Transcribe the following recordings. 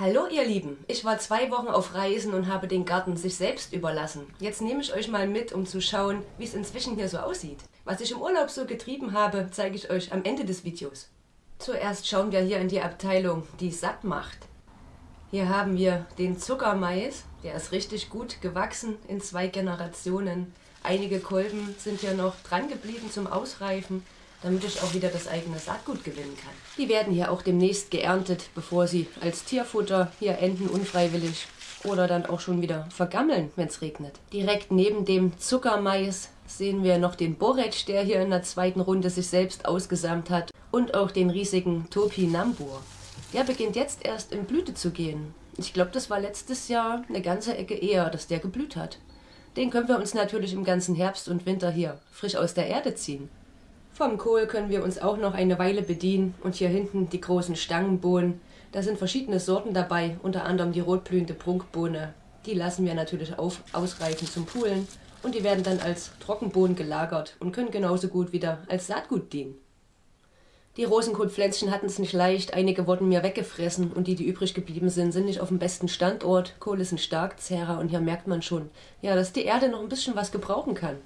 Hallo ihr Lieben, ich war zwei Wochen auf Reisen und habe den Garten sich selbst überlassen. Jetzt nehme ich euch mal mit, um zu schauen, wie es inzwischen hier so aussieht. Was ich im Urlaub so getrieben habe, zeige ich euch am Ende des Videos. Zuerst schauen wir hier in die Abteilung, die satt macht. Hier haben wir den Zuckermais, der ist richtig gut gewachsen in zwei Generationen. Einige Kolben sind hier noch dran geblieben zum Ausreifen damit ich auch wieder das eigene Saatgut gewinnen kann. Die werden hier auch demnächst geerntet, bevor sie als Tierfutter hier enden unfreiwillig oder dann auch schon wieder vergammeln, wenn es regnet. Direkt neben dem Zuckermais sehen wir noch den Borretsch, der hier in der zweiten Runde sich selbst ausgesamt hat und auch den riesigen Topinambur. Der beginnt jetzt erst in Blüte zu gehen. Ich glaube, das war letztes Jahr eine ganze Ecke eher, dass der geblüht hat. Den können wir uns natürlich im ganzen Herbst und Winter hier frisch aus der Erde ziehen. Vom Kohl können wir uns auch noch eine Weile bedienen und hier hinten die großen Stangenbohnen. Da sind verschiedene Sorten dabei, unter anderem die rotblühende Prunkbohne. Die lassen wir natürlich auf, ausreifen zum Poolen und die werden dann als Trockenbohnen gelagert und können genauso gut wieder als Saatgut dienen. Die Rosenkohlpflänzchen hatten es nicht leicht, einige wurden mir weggefressen und die, die übrig geblieben sind, sind nicht auf dem besten Standort. Kohl ist ein Starkzehrer und hier merkt man schon, ja, dass die Erde noch ein bisschen was gebrauchen kann.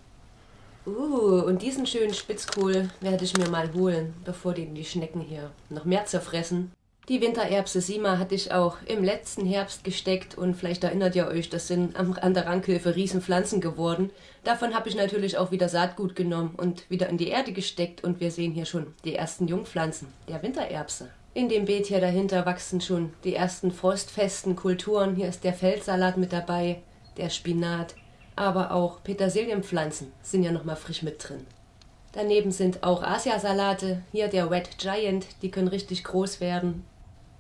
Uh, und diesen schönen Spitzkohl werde ich mir mal holen, bevor den die Schnecken hier noch mehr zerfressen. Die Wintererbse Sima hatte ich auch im letzten Herbst gesteckt und vielleicht erinnert ihr euch, das sind an der Rankhilfe Riesenpflanzen geworden. Davon habe ich natürlich auch wieder Saatgut genommen und wieder in die Erde gesteckt und wir sehen hier schon die ersten Jungpflanzen der Wintererbse. In dem Beet hier dahinter wachsen schon die ersten frostfesten Kulturen. Hier ist der Feldsalat mit dabei, der Spinat, aber auch Petersilienpflanzen sind ja nochmal frisch mit drin. Daneben sind auch Asiasalate, hier der Wet Giant, die können richtig groß werden.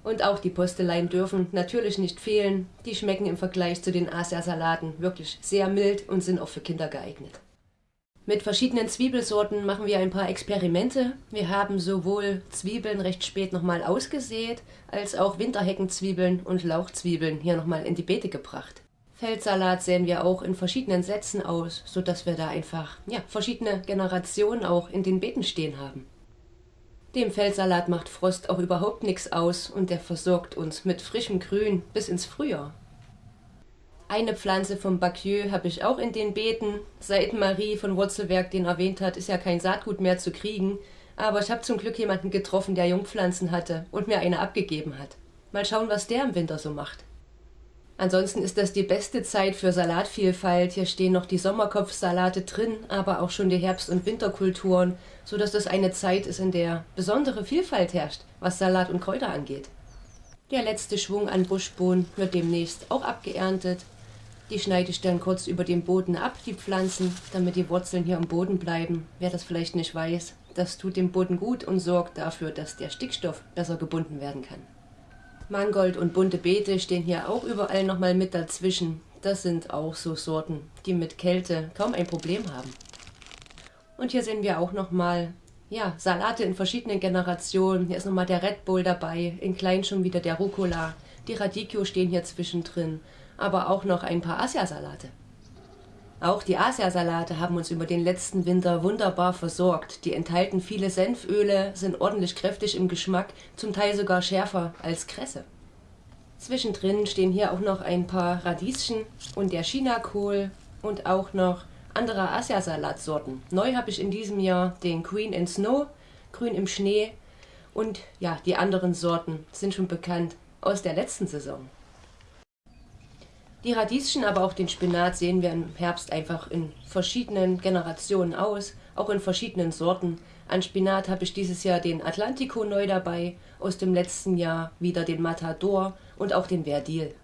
Und auch die Posteleien dürfen natürlich nicht fehlen, die schmecken im Vergleich zu den Asiasalaten wirklich sehr mild und sind auch für Kinder geeignet. Mit verschiedenen Zwiebelsorten machen wir ein paar Experimente. Wir haben sowohl Zwiebeln recht spät nochmal ausgesät, als auch Winterheckenzwiebeln und Lauchzwiebeln hier nochmal in die Beete gebracht. Feldsalat sehen wir auch in verschiedenen Sätzen aus, sodass wir da einfach ja, verschiedene Generationen auch in den Beeten stehen haben. Dem Feldsalat macht Frost auch überhaupt nichts aus und der versorgt uns mit frischem Grün bis ins Frühjahr. Eine Pflanze vom Bacieux habe ich auch in den Beeten. Seit Marie von Wurzelwerk den erwähnt hat, ist ja kein Saatgut mehr zu kriegen. Aber ich habe zum Glück jemanden getroffen, der Jungpflanzen hatte und mir eine abgegeben hat. Mal schauen, was der im Winter so macht. Ansonsten ist das die beste Zeit für Salatvielfalt. Hier stehen noch die Sommerkopfsalate drin, aber auch schon die Herbst- und Winterkulturen, so dass das eine Zeit ist, in der besondere Vielfalt herrscht, was Salat und Kräuter angeht. Der letzte Schwung an Buschbohnen wird demnächst auch abgeerntet. Die schneide ich dann kurz über den Boden ab, die Pflanzen, damit die Wurzeln hier am Boden bleiben. Wer das vielleicht nicht weiß, das tut dem Boden gut und sorgt dafür, dass der Stickstoff besser gebunden werden kann. Mangold und bunte Beete stehen hier auch überall nochmal mit dazwischen. Das sind auch so Sorten, die mit Kälte kaum ein Problem haben. Und hier sehen wir auch nochmal ja, Salate in verschiedenen Generationen. Hier ist nochmal der Red Bull dabei, in klein schon wieder der Rucola. Die Radicchio stehen hier zwischendrin, aber auch noch ein paar Asiasalate. Auch die Asiasalate haben uns über den letzten Winter wunderbar versorgt. Die enthalten viele Senföle, sind ordentlich kräftig im Geschmack, zum Teil sogar schärfer als Kresse. Zwischendrin stehen hier auch noch ein paar Radieschen und der Chinakohl und auch noch andere Asiasalatsorten. Neu habe ich in diesem Jahr den Queen in Snow, grün im Schnee und ja, die anderen Sorten sind schon bekannt aus der letzten Saison. Die Radieschen, aber auch den Spinat sehen wir im Herbst einfach in verschiedenen Generationen aus, auch in verschiedenen Sorten. An Spinat habe ich dieses Jahr den Atlantico neu dabei, aus dem letzten Jahr wieder den Matador und auch den Verdil.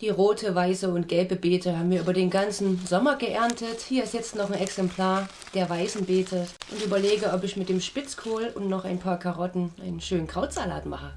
Die rote, weiße und gelbe Beete haben wir über den ganzen Sommer geerntet. Hier ist jetzt noch ein Exemplar der weißen Beete und überlege, ob ich mit dem Spitzkohl und noch ein paar Karotten einen schönen Krautsalat mache.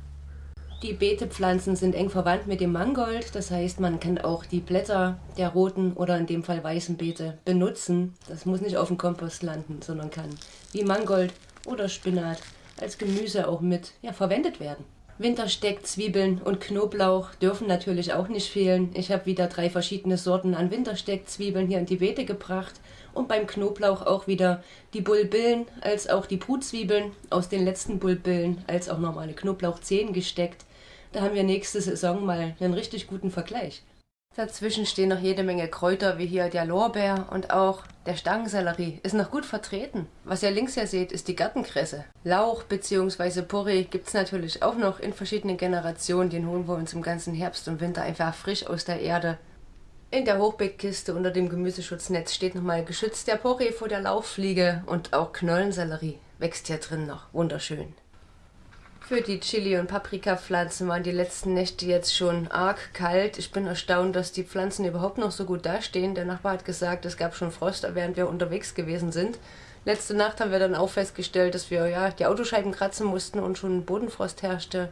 Die Beetepflanzen sind eng verwandt mit dem Mangold, das heißt, man kann auch die Blätter der roten oder in dem Fall weißen Beete benutzen. Das muss nicht auf dem Kompost landen, sondern kann wie Mangold oder Spinat als Gemüse auch mit ja, verwendet werden. Wintersteck, Zwiebeln und Knoblauch dürfen natürlich auch nicht fehlen. Ich habe wieder drei verschiedene Sorten an Wintersteckzwiebeln hier in die Beete gebracht und beim Knoblauch auch wieder die Bulbillen als auch die Brutzwiebeln aus den letzten Bulbillen als auch normale Knoblauchzehen gesteckt. Da haben wir nächste Saison mal einen richtig guten Vergleich. Dazwischen stehen noch jede Menge Kräuter, wie hier der Lorbeer und auch der Stangensellerie ist noch gut vertreten. Was ihr links hier seht, ist die Gartenkresse. Lauch bzw. Porree gibt es natürlich auch noch in verschiedenen Generationen. Den holen wir uns im ganzen Herbst und Winter einfach frisch aus der Erde. In der Hochbeetkiste unter dem Gemüseschutznetz steht nochmal geschützt der Porree vor der Lauchfliege und auch Knollensellerie wächst hier drin noch. Wunderschön. Für die Chili- und Paprikapflanzen waren die letzten Nächte jetzt schon arg kalt. Ich bin erstaunt, dass die Pflanzen überhaupt noch so gut dastehen. Der Nachbar hat gesagt, es gab schon Frost, während wir unterwegs gewesen sind. Letzte Nacht haben wir dann auch festgestellt, dass wir ja die Autoscheiben kratzen mussten und schon Bodenfrost herrschte.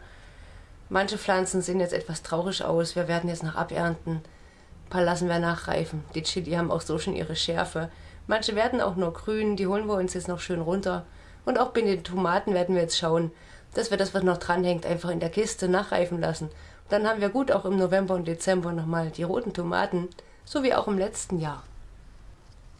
Manche Pflanzen sehen jetzt etwas traurig aus. Wir werden jetzt noch abernten. Ein paar lassen wir nachreifen. Die Chili haben auch so schon ihre Schärfe. Manche werden auch nur grün, die holen wir uns jetzt noch schön runter. Und auch bei den Tomaten werden wir jetzt schauen, dass wir das, was noch dranhängt, einfach in der Kiste nachreifen lassen. dann haben wir gut auch im November und Dezember nochmal die roten Tomaten, so wie auch im letzten Jahr.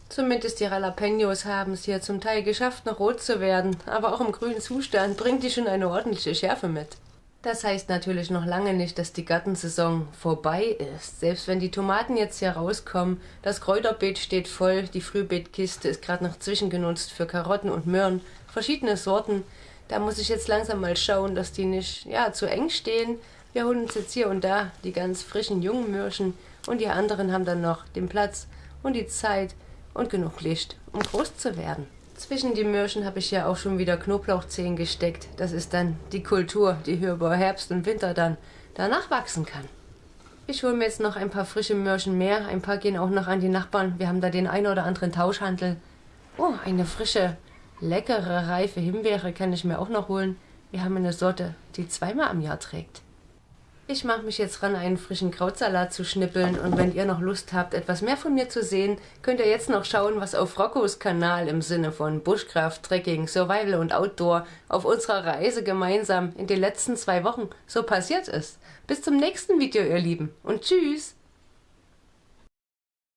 Zumindest die Jalapenos haben es hier zum Teil geschafft, noch rot zu werden, aber auch im grünen Zustand bringt die schon eine ordentliche Schärfe mit. Das heißt natürlich noch lange nicht, dass die Gartensaison vorbei ist. Selbst wenn die Tomaten jetzt hier rauskommen, das Kräuterbeet steht voll, die Frühbeetkiste ist gerade noch zwischengenutzt für Karotten und Möhren, verschiedene Sorten, da muss ich jetzt langsam mal schauen, dass die nicht ja, zu eng stehen. Wir holen uns jetzt hier und da die ganz frischen jungen Mürschen und die anderen haben dann noch den Platz und die Zeit und genug Licht, um groß zu werden. Zwischen die Mürschen habe ich ja auch schon wieder Knoblauchzehen gesteckt. Das ist dann die Kultur, die hier über Herbst und Winter dann danach wachsen kann. Ich hole mir jetzt noch ein paar frische Mürschen mehr. Ein paar gehen auch noch an die Nachbarn. Wir haben da den einen oder anderen Tauschhandel. Oh, eine frische Leckere, reife Himbeere kann ich mir auch noch holen. Wir haben eine Sorte, die zweimal am Jahr trägt. Ich mache mich jetzt ran, einen frischen Krautsalat zu schnippeln und wenn ihr noch Lust habt, etwas mehr von mir zu sehen, könnt ihr jetzt noch schauen, was auf Roccos Kanal im Sinne von Bushcraft, Trekking, Survival und Outdoor auf unserer Reise gemeinsam in den letzten zwei Wochen so passiert ist. Bis zum nächsten Video, ihr Lieben, und tschüss!